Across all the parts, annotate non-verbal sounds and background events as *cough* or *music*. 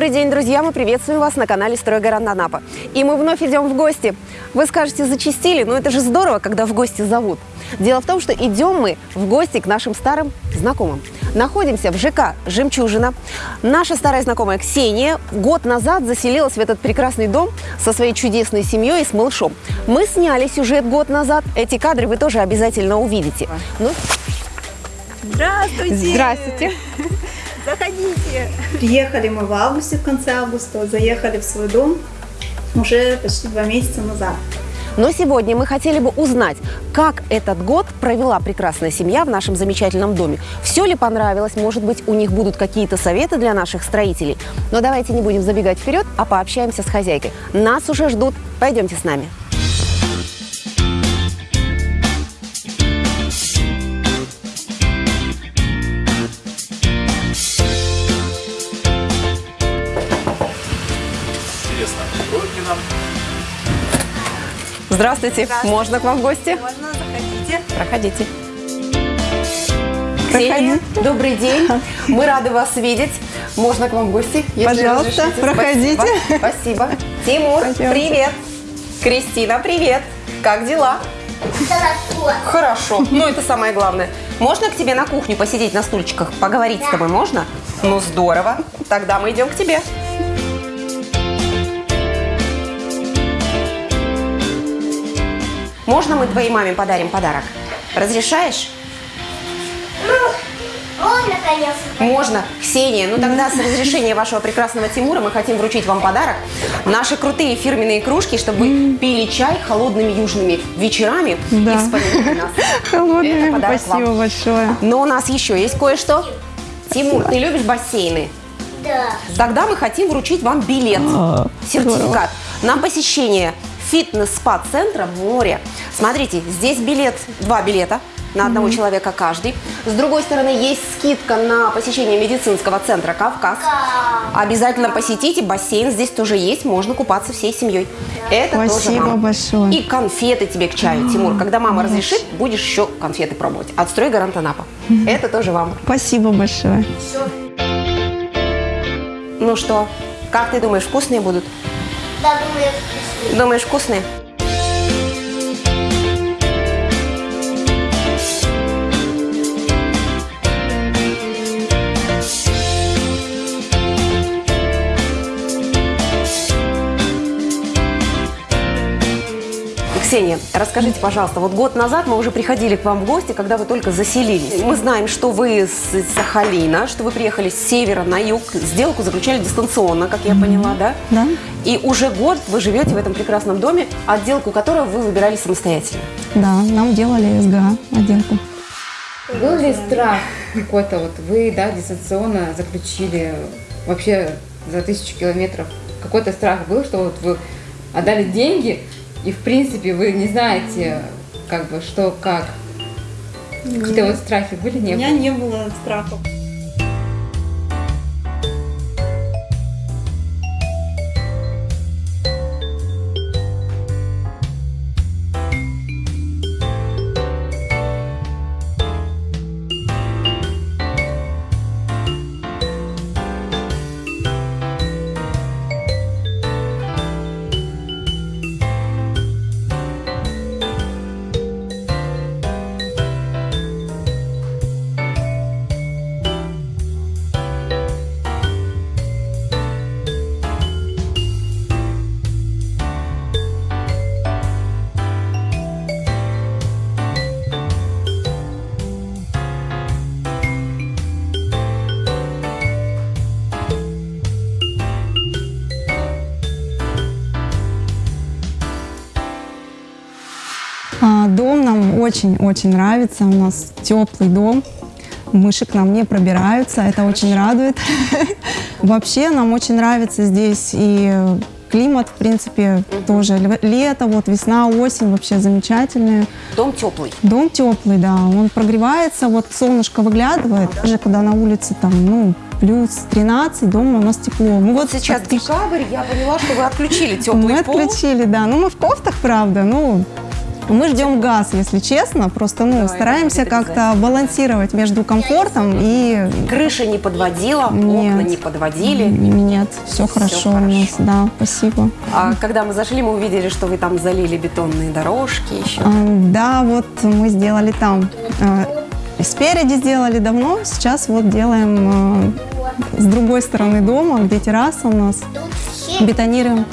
Добрый день, друзья! Мы приветствуем вас на канале «Стройгарант Анапа». И мы вновь идем в гости. Вы скажете, зачистили, но это же здорово, когда в гости зовут. Дело в том, что идем мы в гости к нашим старым знакомым. Находимся в ЖК «Жемчужина». Наша старая знакомая Ксения год назад заселилась в этот прекрасный дом со своей чудесной семьей и с малышом. Мы сняли сюжет год назад. Эти кадры вы тоже обязательно увидите. Ну, Здравствуйте! здравствуйте! Заходите! Приехали мы в августе, в конце августа, заехали в свой дом уже почти два месяца назад. Но сегодня мы хотели бы узнать, как этот год провела прекрасная семья в нашем замечательном доме. Все ли понравилось? Может быть, у них будут какие-то советы для наших строителей? Но давайте не будем забегать вперед, а пообщаемся с хозяйкой. Нас уже ждут. Пойдемте с нами. Здравствуйте. Здравствуйте. Можно к вам в гости? Можно, заходите. Проходите. Ксения, добрый день. *laughs* Мы рады вас видеть. Можно к вам в гости? если Пожалуйста, разрешите? проходите. Спасибо. Спасибо. Тимур, Пойдемте. привет. Кристина, привет. Как дела? Хорошо. Хорошо. Ну, это самое главное. Можно к тебе на кухню посидеть на стульчиках? Поговорить с тобой можно? Ну, здорово. Тогда мы идем к тебе. Можно мы твоей маме подарим подарок? Разрешаешь? Можно, конечно. Можно. Ксения, ну тогда с разрешения вашего прекрасного Тимура мы хотим вручить вам подарок. Наши крутые фирменные кружки, чтобы вы пили чай холодными южными вечерами и Да. вспоминали нас. Подарок спасибо вам. большое. Но у нас еще есть кое-что. Тимур, ты любишь бассейны? Да. Тогда мы хотим вручить вам билет, А, сертификат на посещение фитнес-спа-центра море. Смотрите, здесь билет, два билета на одного человека каждый. С другой стороны, есть скидка на посещение медицинского центра «Кавказ». Обязательно посетите, бассейн здесь тоже есть, можно купаться всей семьей. Это тоже Спасибо вам. большое. И конфеты тебе к чаю, Тимур. Когда мама разрешит, будешь еще конфеты пробовать. От «Стройгарант Анапа». Это тоже вам. Спасибо большое. Ну что, как ты думаешь, вкусные будут? Да, думаю, вкусный. Думаешь, вкусные? Ксения, расскажите, пожалуйста, вот год назад мы уже приходили к вам в гости, когда вы только заселились. Мы знаем, что вы с Сахалина, что вы приехали с севера на юг, сделку заключали дистанционно, как я поняла, да? Да. И уже год вы живете в этом прекрасном доме, отделку которого вы выбирали самостоятельно. Да, нам делали СГА отделку. Был ли страх какой-то, вот вы, да, дистанционно заключили вообще за тысячу километров? Какой-то страх был, что вот вы отдали деньги, и в принципе вы не знаете, как бы, что, как? Какие-то вот страхи были, У не меня было? не было страхов. Очень-очень нравится. У нас теплый дом. Мыши к нам не пробираются. Это очень радует. *laughs* Вообще нам очень нравится здесь и климат, в принципе, тоже. Ле- Лето, вот весна, осень вообще замечательные. Дом теплый. Дом теплый, да, он прогревается, вот солнышко выглядывает, даже когда на улице там, ну, плюс 13, дома у нас тепло. Мы Вот сейчас практически- декабрь, я поняла, что вы отключили теплый мы пол. отключили, да. Ну, мы в кофтах, правда, ну, Мы ждем газ, если честно. Просто ну, это стараемся как-то балансировать между комфортом и Крыша не подводила, окна Нет. не подводили. нет, все хорошо у нас. хорошо. Да, спасибо. А когда мы зашли, мы увидели, что вы там залили бетонные дорожки еще. А, Да, вот мы сделали там. а, Спереди сделали давно, сейчас вот делаем а, с другой стороны дома, где терраса у нас, все бетонируем.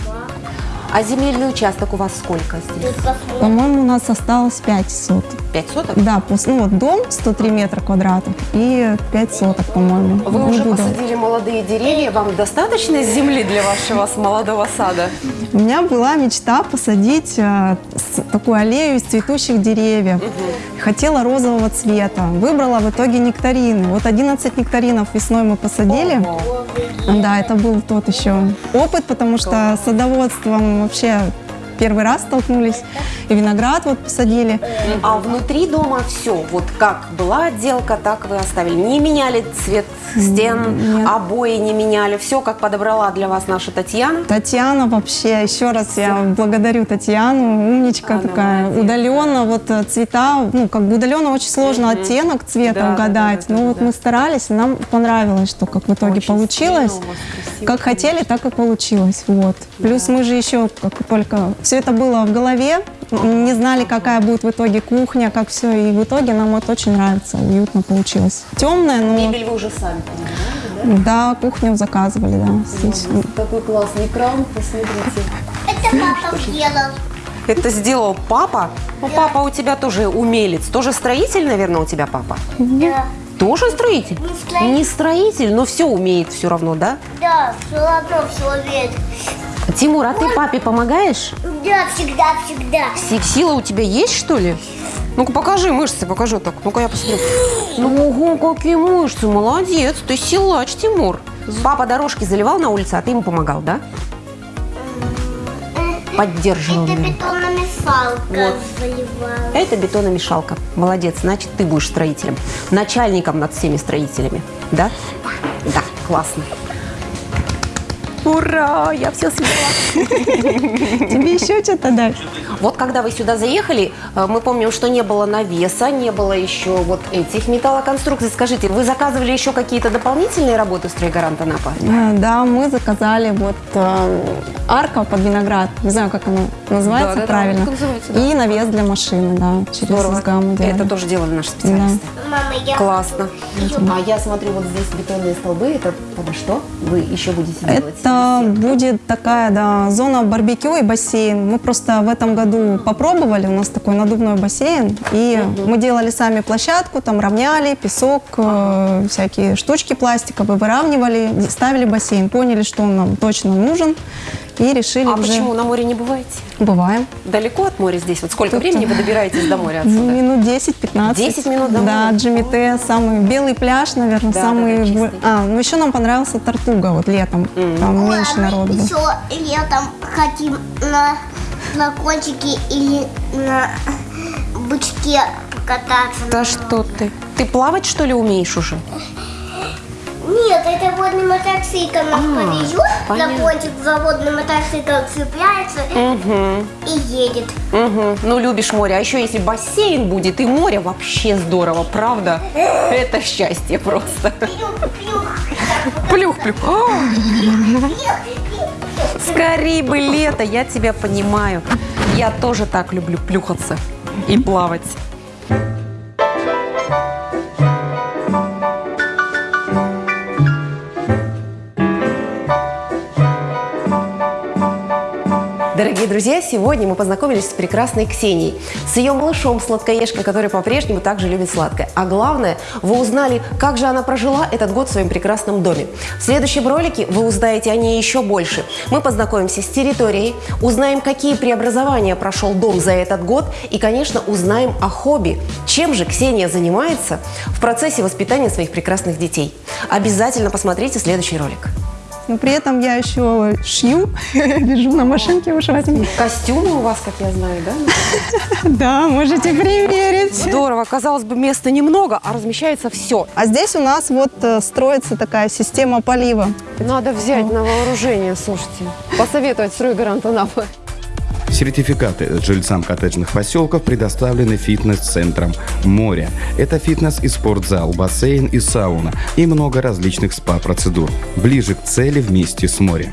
А земельный участок у вас сколько здесь? По-моему, нас осталось 5 соток. Пять соток? Да, ну вот дом 103 метра квадратов и 5 соток, по-моему. Вы уже буду. посадили молодые деревья, вам достаточно земли для вашего молодого сада? У меня была мечта посадить с- такую аллею из цветущих деревьев. Хотела розового цвета. Выбрала в итоге нектарины. Вот 11 нектаринов весной мы посадили. Ого. Да, это был тот еще опыт, потому что садоводством вообще первый раз столкнулись. И виноград вот посадили. А внутри дома все, вот как была отделка, так вы оставили. Не меняли цвет стен, Нет. обои не меняли. Все, как подобрала для вас наша Татьяна. Татьяна вообще, еще раз я благодарю Татьяну, умничка Она такая. молодец. Удаленно вот э, цвета, ну как бы удаленно очень сложно оттенок цвета Да, да, угадать. да, да, но вот да. мы старались, нам понравилось, что как в итоге Очень получилось. стильно красиво, Как хотели, так и получилось. Вот. Плюс мы же еще, как только все это было в голове, не знали, какая будет в итоге кухня, как все. И в итоге нам вот очень нравится, уютно получилось. Темная, но Мебель вы уже сами понимаете, да, кухню заказывали, да. Да? Такой классный кран, посмотрите. Это папа сделал. Это сделал папа? Ну, папа у тебя тоже умелец. Тоже строитель, наверное, у тебя папа? Да. Тоже строитель? Не строитель. Не строитель, но все умеет все равно, да? Да, все равно все умеет. Тимур, а ты папе помогаешь? Да, всегда, всегда. Си- Сила у тебя есть, что ли? Ну-ка покажи мышцы, покажи так. Ну-ка я посмотрю. Ну, ого, какие мышцы, молодец. Ты силач, Тимур. Папа дорожки заливал на улице, а ты ему помогал, да? Поддерживал. Это бетономешалка Вот. заливала. Это бетономешалка. Молодец, значит, ты будешь строителем. Начальником над всеми строителями. Да? Да, классно. Ура, я все смела. *laughs* Тебе еще что-то дать? Вот когда вы сюда заехали, э, мы помним, что не было навеса, не было еще вот этих металлоконструкций. Скажите, вы заказывали еще какие-то дополнительные работы в стройгарант Анапа? Э, Да, мы заказали вот э, арка под виноград, не знаю, как она называется правильно, как называется, да. и навес для машины, да, делали. Это тоже делали наши специалисты. Мама, я Классно. А я смотрю, вот здесь бетонные столбы. Это под что вы еще будете делать? Это будет такая, да, зона барбекю и бассейн. Мы просто в этом году попробовали, у нас такой надувной бассейн, и мы делали сами площадку, там равняли, песок, э, всякие штучки пластиковые, выравнивали, ставили бассейн, поняли, что он нам точно нужен, и решили А уже... почему на море не бываете? Бываем. Далеко от моря здесь? Вот сколько Тут- времени вы добираетесь до моря Ну, отсюда? минут 10-15. 10 минут до Да, моря. Джимите, самый белый пляж, наверное, Да, самый... да, да, а, ну еще нам понравился Тартуга вот летом, там меньше а мы народу было. еще летом хотим на, на кончике или на бычке покататься. Да что ты? Ты плавать, что ли, умеешь уже? Нет, это водный мотоцикл нас А, повезет, на понятно. кончик за водный мотоцикл цепляется и едет. Угу. Ну, любишь море. А еще если бассейн будет и море, вообще здорово, правда? *laughs* Это счастье просто. Плюх-плюх. Плюх-плюх. А! Скорей бы лето, я тебя понимаю. Я тоже так люблю плюхаться и плавать. Дорогие друзья, сегодня мы познакомились с прекрасной Ксенией, с ее малышом сладкоежкой, который по-прежнему также любит сладкое. А главное, вы узнали, как же она прожила этот год в своем прекрасном доме. В следующем ролике вы узнаете о ней еще больше. Мы познакомимся с территорией, узнаем, какие преобразования прошел дом за этот год и, конечно, узнаем о хобби. Чем же Ксения занимается в процессе воспитания своих прекрасных детей. Обязательно посмотрите следующий ролик. Но при этом я еще шью, *laughs* вяжу на машинке ушатами. Костюмы у вас, как я знаю, да? *laughs* Да, можете примерить. Здорово. Казалось бы, места немного, а размещается все. А здесь у нас вот э, строится такая система полива. Надо взять на вооружение, слушайте. Посоветовать стройгарант Анапы. Сертификаты жильцам коттеджных поселков предоставлены фитнес-центром «Море». Это фитнес и спортзал, бассейн и сауна и много различных спа-процедур. Ближе к цели вместе с морем.